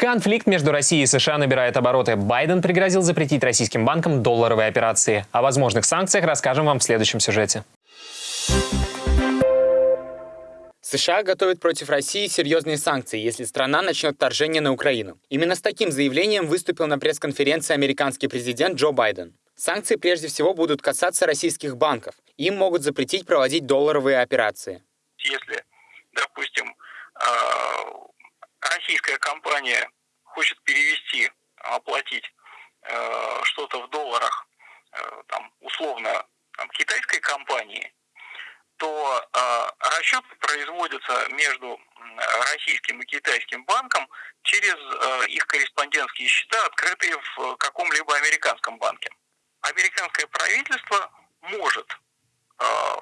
Конфликт между Россией и США набирает обороты. Байден пригрозил запретить российским банкам долларовые операции. О возможных санкциях расскажем вам в следующем сюжете. США готовят против России серьезные санкции, если страна начнет вторжение на Украину. Именно с таким заявлением выступил на пресс-конференции американский президент Джо Байден. Санкции прежде всего будут касаться российских банков. Им могут запретить проводить долларовые операции. Если, допустим, а, российская компания хочет перевести, оплатить э, что-то в долларах, э, там, условно, там, китайской компании, то э, расчеты производятся между российским и китайским банком через э, их корреспондентские счета, открытые в каком-либо американском банке. Американское правительство может э,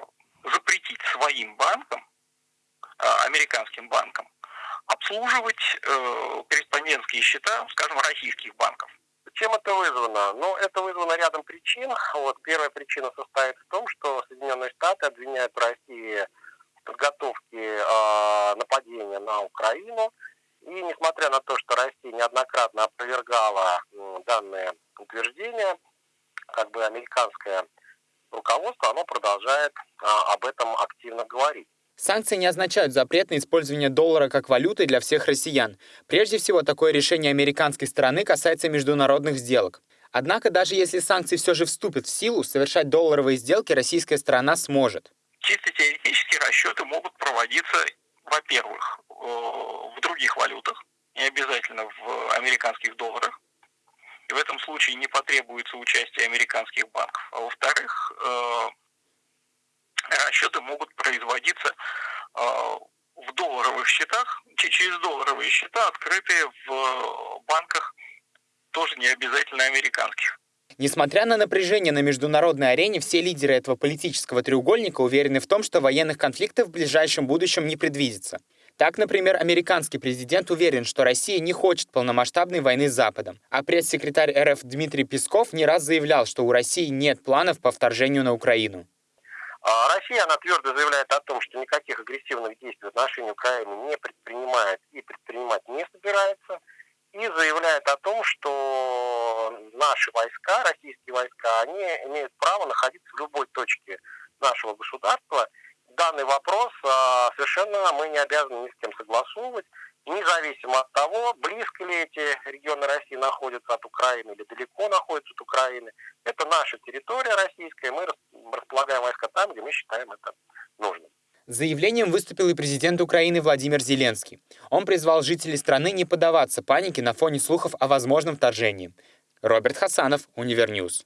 запретить своим банкам, э, американским банкам, обслуживать э, корреспондентские счета, скажем, российских банков. Чем это вызвано? Ну, это вызвано рядом причин. Вот первая причина состоит в том, что Соединенные Штаты обвиняют Россию в подготовке э, нападения на Украину. И несмотря на то, что Россия неоднократно опровергала э, данное утверждение, как бы американское руководство, оно продолжает э, об этом активно говорить. Санкции не означают запрет на использование доллара как валюты для всех россиян. Прежде всего, такое решение американской стороны касается международных сделок. Однако, даже если санкции все же вступят в силу, совершать долларовые сделки российская сторона сможет. Чисто теоретически расчеты могут проводиться, во-первых, э, в других валютах, не обязательно в американских долларах. И в этом случае не потребуется участие американских банков. А во-вторых, э, расчеты могут производиться а, в долларовых счетах, через долларовые счета, открытые в банках, тоже не обязательно американских. Несмотря на напряжение на международной арене, все лидеры этого политического треугольника уверены в том, что военных конфликтов в ближайшем будущем не предвидится. Так, например, американский президент уверен, что Россия не хочет полномасштабной войны с Западом. А пресс-секретарь РФ Дмитрий Песков не раз заявлял, что у России нет планов по вторжению на Украину. А Россия, она твердо заявляет о том, что никаких агрессивных действий в отношении Украины не предпринимает и предпринимать не собирается. И заявляет о том, что наши войска, российские войска, они имеют право находиться в любой точке нашего государства. Данный вопрос а, совершенно мы не обязаны ни с кем согласовывать независимо от того, близко ли эти регионы России находятся от Украины или далеко находятся от Украины, это наша территория российская, мы располагаем войска там, где мы считаем это нужным. С заявлением выступил и президент Украины Владимир Зеленский. Он призвал жителей страны не поддаваться панике на фоне слухов о возможном вторжении. Роберт Хасанов, Univer News.